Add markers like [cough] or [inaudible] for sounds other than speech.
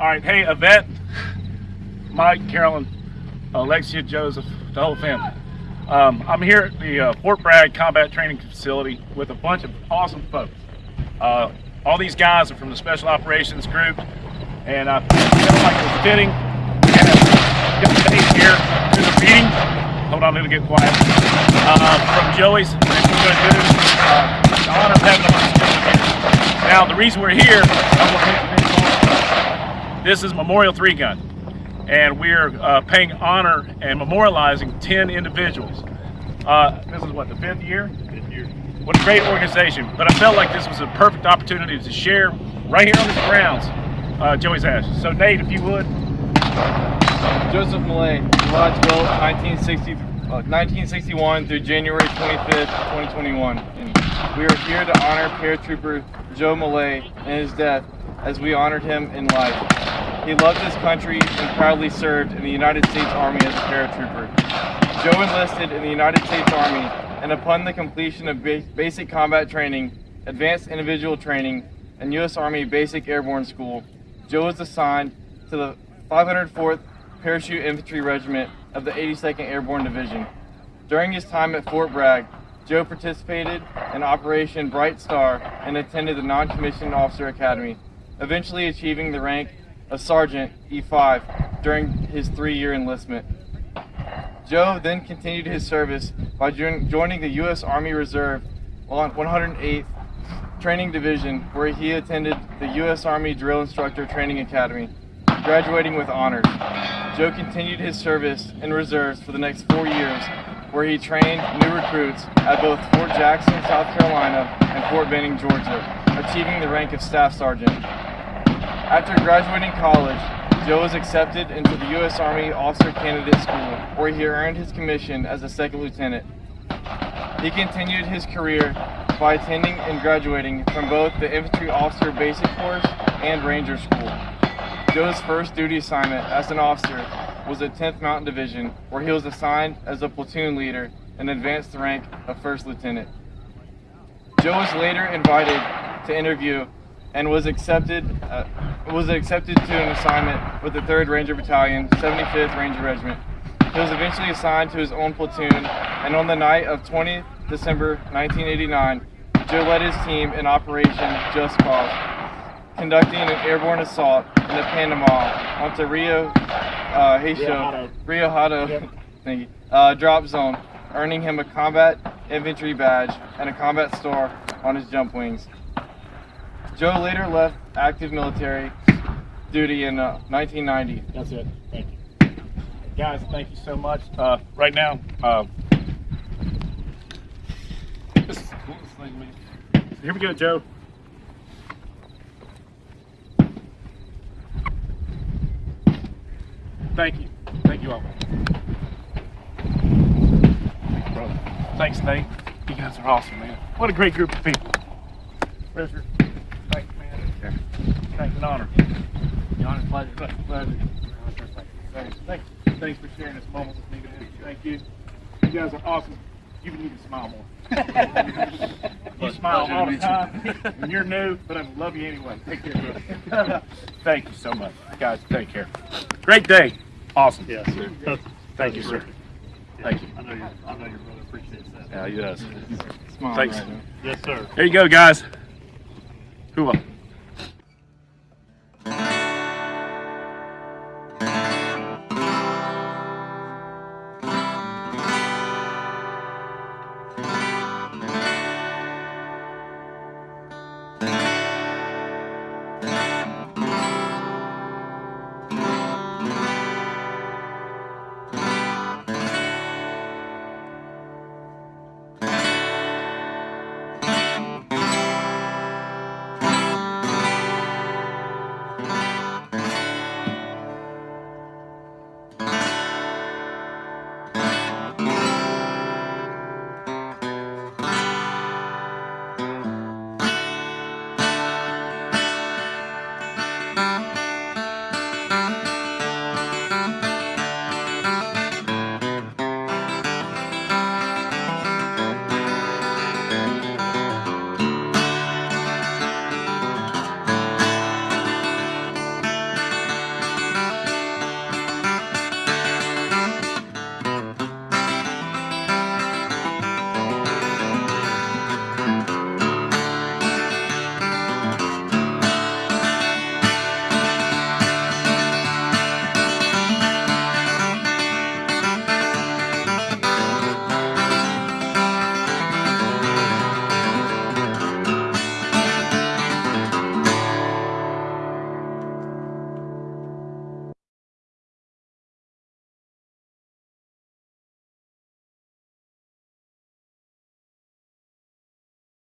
All right, hey, Yvette, Mike, Carolyn, Alexia, Joseph, the whole family. Um, I'm here at the uh, Fort Bragg Combat Training Facility with a bunch of awesome folks. Uh, all these guys are from the Special Operations Group, and I feel like it was fitting. Here to the meeting. Hold on, it'll get quiet. Uh, from Joey's, uh, the honor of having them. Now, the reason we're here, I want to introduce all- this is Memorial Three Gun and we're uh, paying honor and memorializing 10 individuals. Uh, this is what, the fifth year? Fifth year. What a great organization. But I felt like this was a perfect opportunity to share right here on this grounds uh, Joey's Ashes. So, Nate, if you would. Joseph Millay, July 12, 1960, uh, 1961 through January 25th, 2021. And we are here to honor paratrooper Joe Millay and his death as we honored him in life. He loved his country and proudly served in the United States Army as a paratrooper. Joe enlisted in the United States Army and upon the completion of ba basic combat training, advanced individual training, and U.S. Army Basic Airborne School, Joe was assigned to the 504th Parachute Infantry Regiment of the 82nd Airborne Division. During his time at Fort Bragg, Joe participated in Operation Bright Star and attended the Non-Commissioned Officer Academy, eventually achieving the rank of Sergeant E5 during his three-year enlistment. Joe then continued his service by joining the U.S. Army Reserve on 108th Training Division, where he attended the U.S. Army Drill Instructor Training Academy, graduating with honors. Joe continued his service in reserves for the next four years, where he trained new recruits at both Fort Jackson, South Carolina, and Fort Benning, Georgia, achieving the rank of Staff Sergeant. After graduating college, Joe was accepted into the U.S. Army Officer Candidate School, where he earned his commission as a second lieutenant. He continued his career by attending and graduating from both the Infantry Officer Basic Course and Ranger School. Joe's first duty assignment as an officer was at 10th Mountain Division, where he was assigned as a platoon leader and advanced the rank of first lieutenant. Joe was later invited to interview and was accepted uh, was accepted to an assignment with the 3rd Ranger Battalion, 75th Ranger Regiment. He was eventually assigned to his own platoon, and on the night of 20 December 1989, Joe led his team in Operation Just Cause, conducting an airborne assault in the Panama onto Rio uh, Hato, Hato. Rio Hato Yep. [laughs] thank you, uh, drop zone, earning him a combat infantry badge and a combat star on his jump wings. Joe later left active military duty in uh, 1990. That's it. Thank you. Guys, thank you so much. Uh, right now, uh, this is the coolest thing, man. Here we go, Joe. Thank you. Thank you all. Thank you, brother. Thanks, Nate. You guys are awesome, man. What a great group of people. Thanks, man. Thanks, an honor. The honor's pleasure. Pleasure. Thanks. Thanks. Thanks for sharing this moment with me today. Thank you. You guys are awesome. You need to smile more. [laughs] you smile all the time. And you're new, but I love you anyway. Take care, brother. Thank you so much. Guys, take care. Great day. Awesome. Yes, sir. That's- Thank you, sir. Thank you. I know your, I know your brother appreciates that. Yeah, he does. Smile Thanks. right. Yes, sir. There you go, guys. Who?